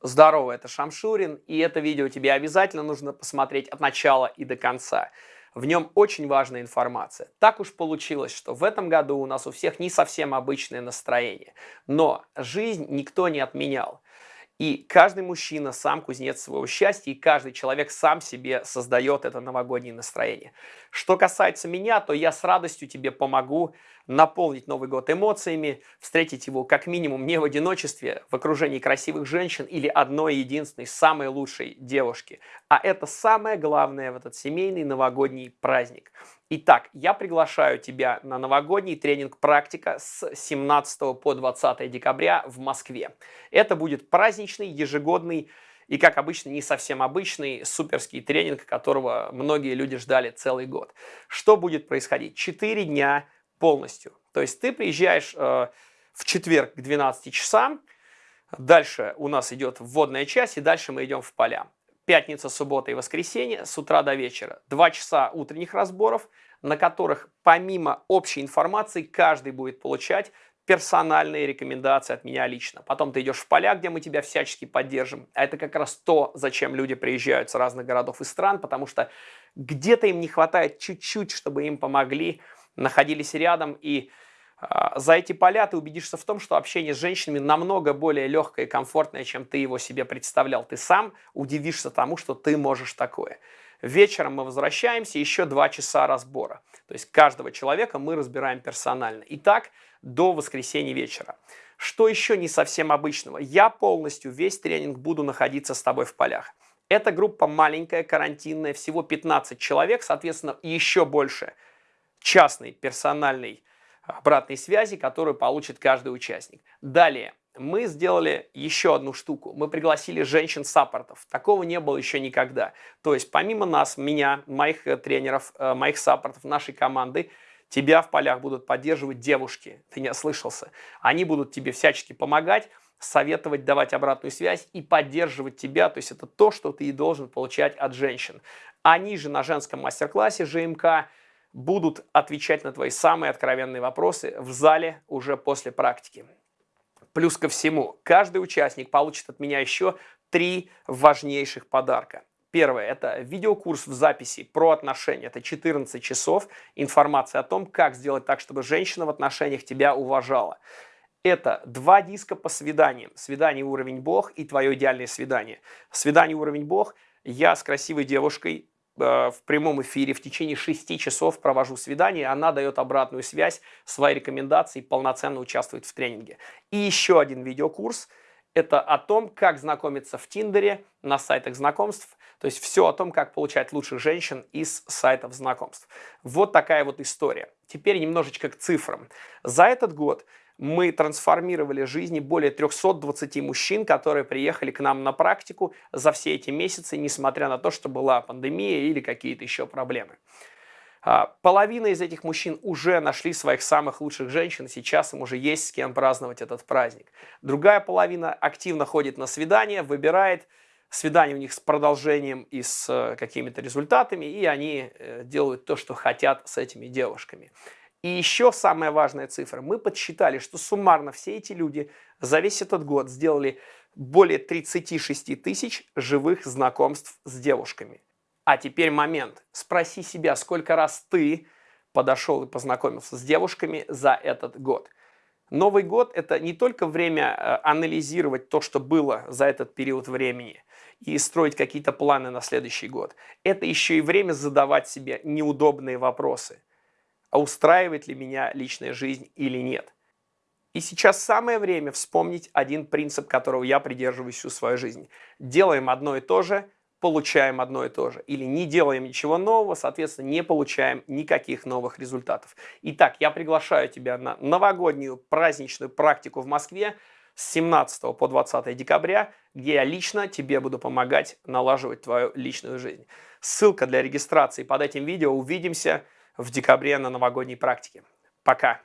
Здорово, это Шамшурин, и это видео тебе обязательно нужно посмотреть от начала и до конца. В нем очень важная информация. Так уж получилось, что в этом году у нас у всех не совсем обычное настроение. Но жизнь никто не отменял. И каждый мужчина сам кузнец своего счастья, и каждый человек сам себе создает это новогоднее настроение. Что касается меня, то я с радостью тебе помогу наполнить Новый год эмоциями, встретить его как минимум не в одиночестве, в окружении красивых женщин или одной единственной, самой лучшей девушки. А это самое главное в этот семейный новогодний праздник. Итак, я приглашаю тебя на новогодний тренинг «Практика» с 17 по 20 декабря в Москве. Это будет праздничный, ежегодный и, как обычно, не совсем обычный суперский тренинг, которого многие люди ждали целый год. Что будет происходить? Четыре дня полностью. То есть ты приезжаешь э, в четверг к 12 часам, дальше у нас идет вводная часть, и дальше мы идем в поля пятница, суббота и воскресенье с утра до вечера. Два часа утренних разборов, на которых помимо общей информации каждый будет получать персональные рекомендации от меня лично. Потом ты идешь в поля, где мы тебя всячески поддержим. А это как раз то, зачем люди приезжают с разных городов и стран, потому что где-то им не хватает чуть-чуть, чтобы им помогли, находились рядом и а, за эти поля ты убедишься в том, что общение с женщинами намного более легкое и комфортное, чем ты его себе представлял. Ты сам удивишься тому, что ты можешь такое. Вечером мы возвращаемся, еще два часа разбора. То есть каждого человека мы разбираем персонально. И так до воскресенья вечера. Что еще не совсем обычного? Я полностью весь тренинг буду находиться с тобой в полях. Эта группа маленькая, карантинная, всего 15 человек, соответственно, еще больше частный, персональный обратной связи, которую получит каждый участник. Далее, мы сделали еще одну штуку. Мы пригласили женщин-саппортов. Такого не было еще никогда. То есть помимо нас, меня, моих э, тренеров, э, моих саппортов, нашей команды, тебя в полях будут поддерживать девушки. Ты не ослышался. Они будут тебе всячески помогать, советовать, давать обратную связь и поддерживать тебя. То есть это то, что ты и должен получать от женщин. Они же на женском мастер-классе ЖМК будут отвечать на твои самые откровенные вопросы в зале уже после практики. Плюс ко всему, каждый участник получит от меня еще три важнейших подарка. Первое – это видеокурс в записи про отношения. Это 14 часов информация о том, как сделать так, чтобы женщина в отношениях тебя уважала. Это два диска по свиданиям. Свидание уровень Бог и твое идеальное свидание. Свидание уровень Бог. Я с красивой девушкой в прямом эфире в течение 6 часов провожу свидание, она дает обратную связь, свои рекомендации, полноценно участвует в тренинге. И еще один видеокурс – это о том, как знакомиться в Тиндере, на сайтах знакомств, то есть все о том, как получать лучших женщин из сайтов знакомств. Вот такая вот история. Теперь немножечко к цифрам. За этот год мы трансформировали жизни более 320 мужчин, которые приехали к нам на практику за все эти месяцы, несмотря на то, что была пандемия или какие-то еще проблемы. А, половина из этих мужчин уже нашли своих самых лучших женщин, сейчас им уже есть с кем праздновать этот праздник. Другая половина активно ходит на свидания, выбирает свидание у них с продолжением и с э, какими-то результатами, и они э, делают то, что хотят с этими девушками. И еще самая важная цифра. Мы подсчитали, что суммарно все эти люди за весь этот год сделали более 36 тысяч живых знакомств с девушками. А теперь момент. Спроси себя, сколько раз ты подошел и познакомился с девушками за этот год. Новый год – это не только время э, анализировать то, что было за этот период времени, и строить какие-то планы на следующий год. Это еще и время задавать себе неудобные вопросы а устраивает ли меня личная жизнь или нет. И сейчас самое время вспомнить один принцип, которого я придерживаюсь всю свою жизнь. Делаем одно и то же, получаем одно и то же. Или не делаем ничего нового, соответственно, не получаем никаких новых результатов. Итак, я приглашаю тебя на новогоднюю праздничную практику в Москве с 17 по 20 декабря, где я лично тебе буду помогать налаживать твою личную жизнь. Ссылка для регистрации под этим видео. Увидимся в декабре на новогодней практике. Пока!